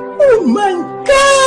Oh my God!